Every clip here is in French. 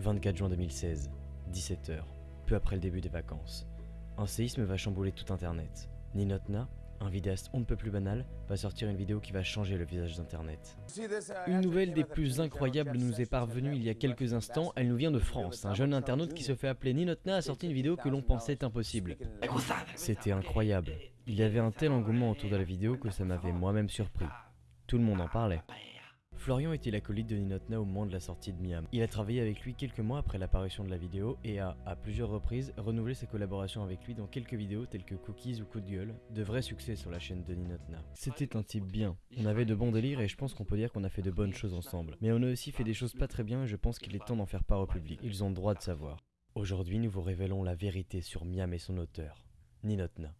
24 juin 2016, 17h, peu après le début des vacances. Un séisme va chambouler tout internet. Ninotna, un vidéaste on ne peut plus banal, va sortir une vidéo qui va changer le visage d'internet. Une nouvelle des plus incroyables nous est parvenue il y a quelques instants, elle nous vient de France. Un jeune internaute qui se fait appeler Ninotna a sorti une vidéo que l'on pensait impossible. C'était incroyable. Il y avait un tel engouement autour de la vidéo que ça m'avait moi-même surpris. Tout le monde en parlait. Florian était l'acolyte de Ninotna au moment de la sortie de Miam? Il a travaillé avec lui quelques mois après l'apparition de la vidéo et a, à plusieurs reprises, renouvelé ses collaborations avec lui dans quelques vidéos telles que Cookies ou Coup de gueule, de vrais succès sur la chaîne de Ninotna. C'était un type bien. On avait de bons délires et je pense qu'on peut dire qu'on a fait de bonnes choses ensemble. Mais on a aussi fait des choses pas très bien et je pense qu'il est temps d'en faire part au public. Ils ont le droit de savoir. Aujourd'hui, nous vous révélons la vérité sur Miam et son auteur, Ninotna.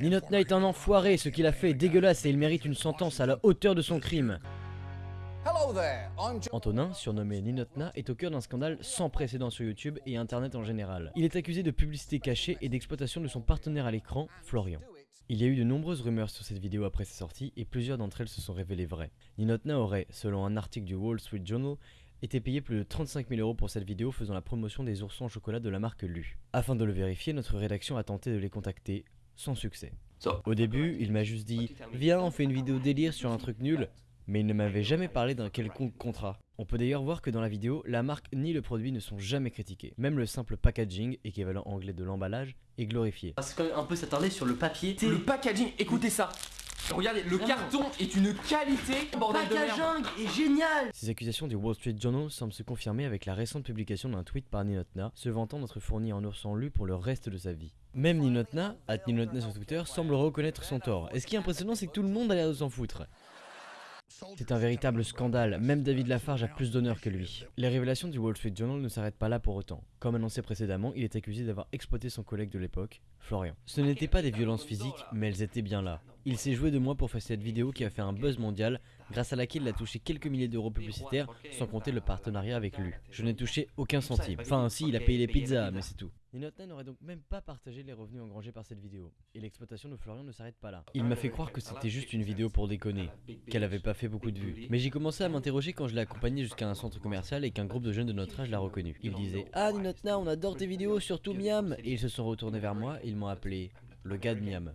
Ninotna est un enfoiré, ce qu'il a fait est dégueulasse et il mérite une sentence à la hauteur de son crime. Antonin, surnommé Ninotna, est au cœur d'un scandale sans précédent sur YouTube et Internet en général. Il est accusé de publicité cachée et d'exploitation de son partenaire à l'écran, Florian. Il y a eu de nombreuses rumeurs sur cette vidéo après sa sortie et plusieurs d'entre elles se sont révélées vraies. Ninotna aurait, selon un article du Wall Street Journal, été payé plus de 35 000 euros pour cette vidéo faisant la promotion des oursons au chocolat de la marque Lu. Afin de le vérifier, notre rédaction a tenté de les contacter, sans succès. Au début, il m'a juste dit « Viens, on fait une vidéo délire sur un truc nul », mais il ne m'avait jamais parlé d'un quelconque contrat. On peut d'ailleurs voir que dans la vidéo, la marque ni le produit ne sont jamais critiqués. Même le simple packaging, équivalent anglais de l'emballage, est glorifié. C'est quand même un peu s'attarder sur le papier. Le packaging, écoutez ça Regardez, le carton est une qualité, bordel de merde est génial Ces accusations du Wall Street Journal semblent se confirmer avec la récente publication d'un tweet par Ninotna, se vantant d'être fourni en ours en lu pour le reste de sa vie. Même Ninotna, at Ninotna sur Twitter, semble reconnaître son tort. Et ce qui est impressionnant, c'est que tout le monde a l'air de s'en foutre. C'est un véritable scandale, même David Lafarge a plus d'honneur que lui. Les révélations du Wall Street Journal ne s'arrêtent pas là pour autant. Comme annoncé précédemment, il est accusé d'avoir exploité son collègue de l'époque, Florian. Ce n'étaient pas des violences physiques, mais elles étaient bien là. Il s'est joué de moi pour faire cette vidéo qui a fait un buzz mondial, grâce à laquelle il a touché quelques milliers d'euros publicitaires, sans compter le partenariat avec lui. Je n'ai touché aucun centime. Enfin si, il a payé les pizzas, mais c'est tout. Ninotna n'aurait donc même pas partagé les revenus engrangés par cette vidéo. Et l'exploitation de Florian ne s'arrête pas là. Il m'a fait croire que c'était juste une vidéo pour déconner, qu'elle avait pas fait beaucoup de vues. Mais j'ai commencé à m'interroger quand je l'ai accompagné jusqu'à un centre commercial et qu'un groupe de jeunes de notre âge l'a reconnu. Ils disaient Ah Ninotna, on adore tes vidéos, surtout Miam Et ils se sont retournés vers moi et ils m'ont appelé le gars de Miam.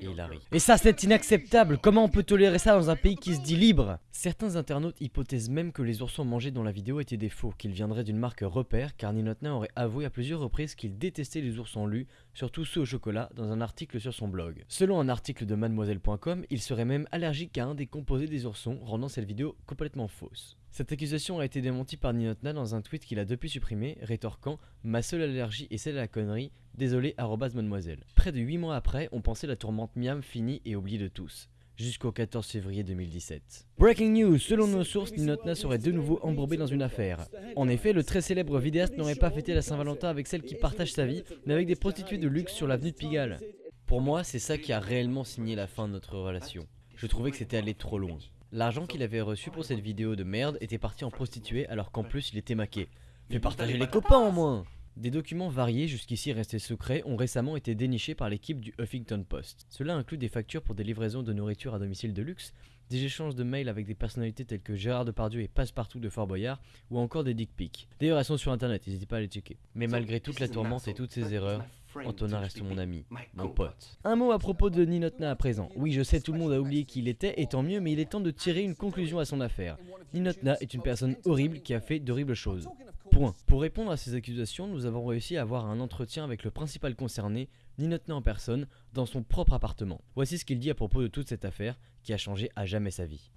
Et. Et ça c'est inacceptable Comment on peut tolérer ça dans un pays qui se dit libre? Certains internautes hypothèsent même que les oursons mangés dans la vidéo étaient des faux, qu'ils viendraient d'une marque repère, car Ninotna aurait avoué à plusieurs reprises qu'il détestait les oursons lus, surtout ceux au chocolat, dans un article sur son blog. Selon un article de mademoiselle.com, il serait même allergique à un des composés des oursons, rendant cette vidéo complètement fausse. Cette accusation a été démentie par Ninotna dans un tweet qu'il a depuis supprimé, rétorquant « Ma seule allergie est celle à la connerie, désolé arrobase mademoiselle ». Près de 8 mois après, on pensait la tourmente Miam finie et oubliée de tous jusqu'au 14 février 2017. Breaking news, selon nos sources, Ninotna serait de nouveau embourbé dans une affaire. En effet, le très célèbre vidéaste n'aurait pas fêté la Saint-Valentin avec celle qui partage sa vie, mais avec des prostituées de luxe sur l'avenue de Pigalle. Pour moi, c'est ça qui a réellement signé la fin de notre relation. Je trouvais que c'était allé trop loin. L'argent qu'il avait reçu pour cette vidéo de merde était parti en prostituée alors qu'en plus il était maqué. Fais partager les copains au moins Des documents variés jusqu'ici restés secrets ont récemment été dénichés par l'équipe du Huffington Post. Cela inclut des factures pour des livraisons de nourriture à domicile de luxe, des échanges de mails avec des personnalités telles que Gérard Depardieu et Passepartout de Fort Boyard, ou encore des dick pics. D'ailleurs elles sont sur internet, n'hésitez pas à les checker. Mais malgré toute la tourmente et toutes ces erreurs, Antonin reste mon ami, mon pote. Un mot à propos de Ninotna à présent. Oui, je sais, tout le monde a oublié qui il était, et tant mieux, mais il est temps de tirer une conclusion à son affaire. Ninotna est une personne horrible qui a fait d'horribles choses. Point. Pour répondre à ces accusations, nous avons réussi à avoir un entretien avec le principal concerné, Ninotna en personne, dans son propre appartement. Voici ce qu'il dit à propos de toute cette affaire qui a changé à jamais sa vie.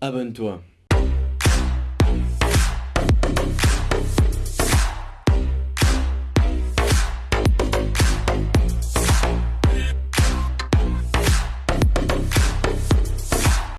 Abonne-toi.